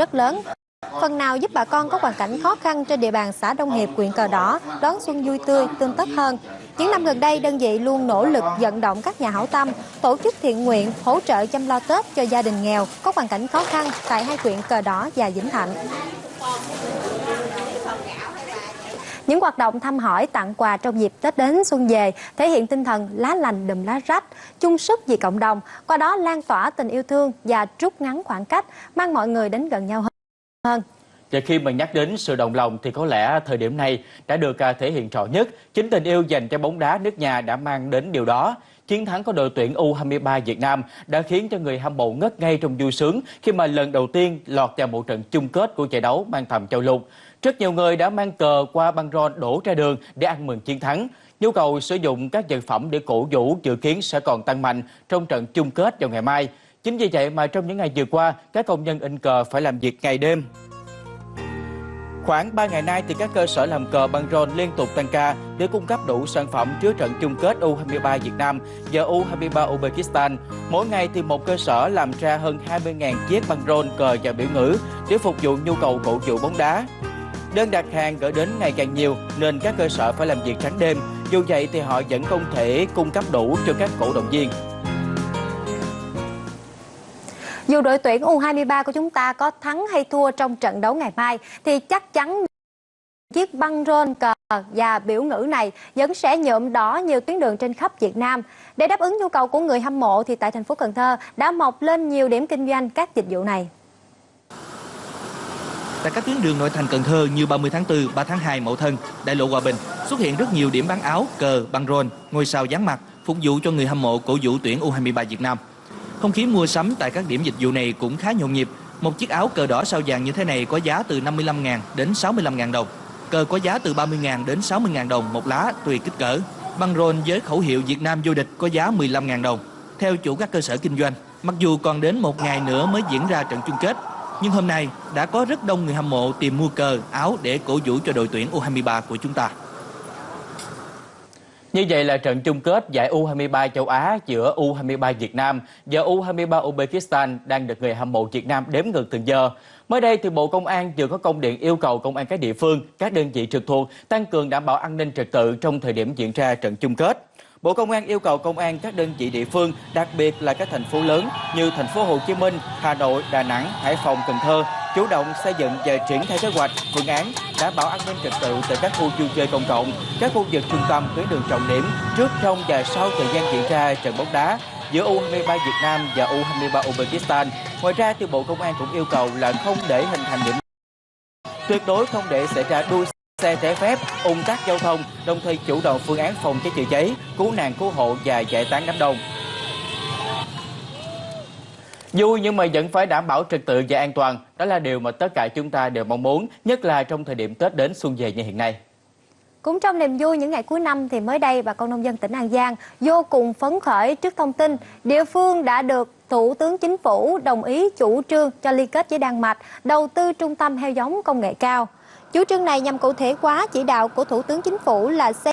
rất lớn. Phần nào giúp bà con có hoàn cảnh khó khăn trên địa bàn xã Đông Hiệp, huyện Cờ Đỏ đón xuân vui tươi, tươm tất hơn. Những năm gần đây, đơn vị luôn nỗ lực vận động các nhà hảo tâm, tổ chức thiện nguyện, hỗ trợ chăm lo Tết cho gia đình nghèo có hoàn cảnh khó khăn tại hai huyện Cờ Đỏ và Vĩnh Thạnh. Những hoạt động thăm hỏi, tặng quà trong dịp Tết đến xuân về thể hiện tinh thần lá lành đùm lá rách, chung sức vì cộng đồng, qua đó lan tỏa tình yêu thương và rút ngắn khoảng cách, mang mọi người đến gần nhau hơn. Và khi mà nhắc đến sự đồng lòng thì có lẽ thời điểm này đã được à, thể hiện rõ nhất. Chính tình yêu dành cho bóng đá nước nhà đã mang đến điều đó. Chiến thắng của đội tuyển U23 Việt Nam đã khiến cho người hâm mộ ngất ngay trong vui sướng khi mà lần đầu tiên lọt vào một trận chung kết của giải đấu mang tầm châu lục. Rất nhiều người đã mang cờ qua băng rôn đổ ra đường để ăn mừng chiến thắng. Nhu cầu sử dụng các vật phẩm để cổ vũ dự kiến sẽ còn tăng mạnh trong trận chung kết vào ngày mai. Chính vì vậy mà trong những ngày vừa qua, các công nhân in cờ phải làm việc ngày đêm. Khoảng 3 ngày nay thì các cơ sở làm cờ băng rôn liên tục tăng ca để cung cấp đủ sản phẩm trước trận chung kết U23 Việt Nam và U23 Uzbekistan. Mỗi ngày thì một cơ sở làm ra hơn 20.000 chiếc băng rôn cờ và biểu ngữ để phục vụ nhu cầu cổ vũ bóng đá. Đơn đặt hàng gửi đến ngày càng nhiều, nên các cơ sở phải làm việc trắng đêm. Dù vậy thì họ vẫn không thể cung cấp đủ cho các cổ động viên. Dù đội tuyển U23 của chúng ta có thắng hay thua trong trận đấu ngày mai thì chắc chắn chiếc băng rôn cờ và biểu ngữ này vẫn sẽ nhuộm đỏ nhiều tuyến đường trên khắp Việt Nam. Để đáp ứng nhu cầu của người hâm mộ thì tại thành phố Cần Thơ đã mọc lên nhiều điểm kinh doanh các dịch vụ này. Tại các tuyến đường nội thành Cần Thơ như 30 tháng 4, 3 tháng 2, Mậu Thân, Đại lộ Hòa Bình xuất hiện rất nhiều điểm bán áo, cờ, băng rôn, ngôi sao dán mặt phục vụ cho người hâm mộ cổ vũ tuyển U23 Việt Nam. Không khí mua sắm tại các điểm dịch vụ này cũng khá nhộn nhịp. Một chiếc áo cờ đỏ sao vàng như thế này có giá từ 55.000 đến 65.000 đồng. Cờ có giá từ 30.000 đến 60.000 đồng một lá tùy kích cỡ. Băng rôn với khẩu hiệu Việt Nam vô địch có giá 15.000 đồng. Theo chủ các cơ sở kinh doanh, mặc dù còn đến một ngày nữa mới diễn ra trận chung kết, nhưng hôm nay đã có rất đông người hâm mộ tìm mua cờ, áo để cổ vũ cho đội tuyển U23 của chúng ta. Như vậy là trận chung kết giải U23 châu Á giữa U23 Việt Nam và U23 Uzbekistan đang được người hâm mộ Việt Nam đếm ngược từng giờ. Mới đây thì Bộ Công an vừa có công điện yêu cầu công an các địa phương, các đơn vị trực thuộc tăng cường đảm bảo an ninh trật tự trong thời điểm diễn ra trận chung kết. Bộ Công an yêu cầu công an các đơn vị địa phương, đặc biệt là các thành phố lớn như thành phố Hồ Chí Minh, Hà Nội, Đà Nẵng, Hải Phòng, Cần Thơ chủ động xây dựng và triển khai kế hoạch, phương án đảm bảo an ninh trật tự tại các khu vui chơi công cộng, các khu vực trung tâm tuyến đường trọng điểm trước, trong và sau thời gian diễn ra trận bóng đá giữa U23 Việt Nam và U23 Uzbekistan. Ngoài ra thì Bộ Công an cũng yêu cầu là không để hình thành điểm tuyệt đối không để xảy ra đua xe trái phép, ủng tắc giao thông, đồng thời chủ động phương án phòng cháy chữa cháy, cứu nạn cứu hộ và giải tán đám đông. Vui nhưng mà vẫn phải đảm bảo trật tự và an toàn, đó là điều mà tất cả chúng ta đều mong muốn, nhất là trong thời điểm Tết đến xuân về như hiện nay. Cũng trong niềm vui những ngày cuối năm thì mới đây bà con nông dân tỉnh An Giang vô cùng phấn khởi trước thông tin địa phương đã được Thủ tướng Chính phủ đồng ý chủ trương cho liên kết với Đan Mạch đầu tư trung tâm heo giống công nghệ cao. Chủ trương này nhằm cụ thể hóa chỉ đạo của Thủ tướng Chính phủ là xây